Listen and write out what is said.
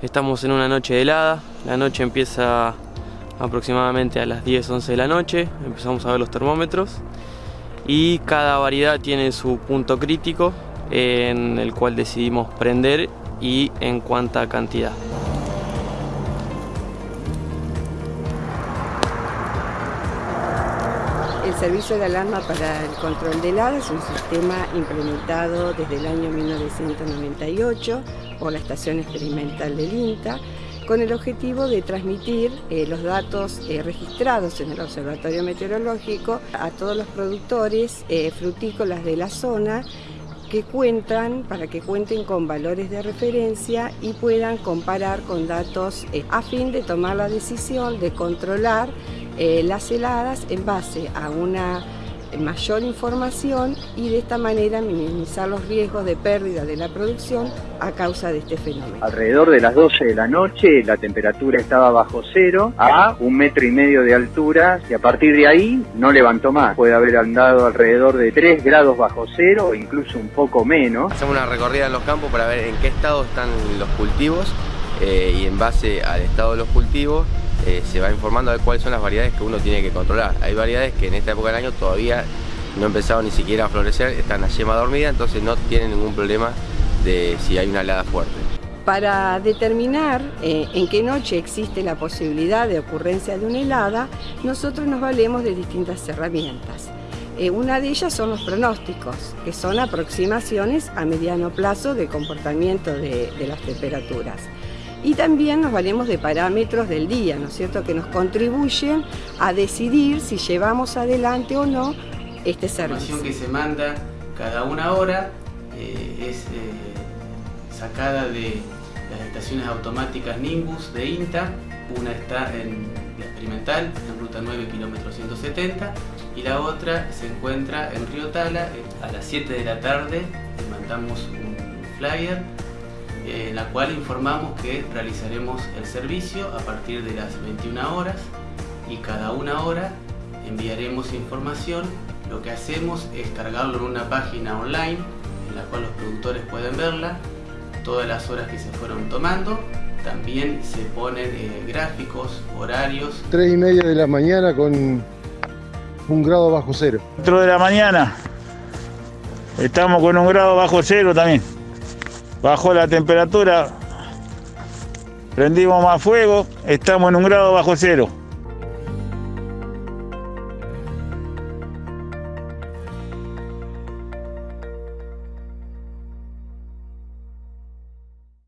Estamos en una noche helada, la noche empieza aproximadamente a las 10, 11 de la noche, empezamos a ver los termómetros. Y cada variedad tiene su punto crítico en el cual decidimos prender y en cuánta cantidad. El servicio de alarma para el control de heladas es un sistema implementado desde el año 1998 por la Estación Experimental del INTA con el objetivo de transmitir eh, los datos eh, registrados en el Observatorio Meteorológico a todos los productores eh, frutícolas de la zona que cuentan, para que cuenten con valores de referencia y puedan comparar con datos a fin de tomar la decisión de controlar las heladas en base a una mayor información y de esta manera minimizar los riesgos de pérdida de la producción a causa de este fenómeno. Alrededor de las 12 de la noche la temperatura estaba bajo cero a un metro y medio de altura y a partir de ahí no levantó más. Puede haber andado alrededor de 3 grados bajo cero o incluso un poco menos. Hacemos una recorrida en los campos para ver en qué estado están los cultivos eh, y en base al estado de los cultivos eh, se va informando de cuáles son las variedades que uno tiene que controlar. Hay variedades que en esta época del año todavía no han empezado ni siquiera a florecer, están a yema dormida, entonces no tienen ningún problema de si hay una helada fuerte. Para determinar eh, en qué noche existe la posibilidad de ocurrencia de una helada, nosotros nos valemos de distintas herramientas. Eh, una de ellas son los pronósticos, que son aproximaciones a mediano plazo de comportamiento de las temperaturas y también nos valemos de parámetros del día, ¿no es cierto?, que nos contribuyen a decidir si llevamos adelante o no este servicio. La información que se manda cada una hora eh, es eh, sacada de las estaciones automáticas Nimbus de INTA, una está en la experimental, en ruta 9, kilómetro 170, y la otra se encuentra en Río Tala, eh, a las 7 de la tarde, mandamos un flyer en la cual informamos que realizaremos el servicio a partir de las 21 horas y cada una hora enviaremos información. Lo que hacemos es cargarlo en una página online en la cual los productores pueden verla, todas las horas que se fueron tomando. También se ponen eh, gráficos, horarios. 3 y media de la mañana con un grado bajo cero. 4 de la mañana estamos con un grado bajo cero también bajó la temperatura, prendimos más fuego, estamos en un grado bajo cero.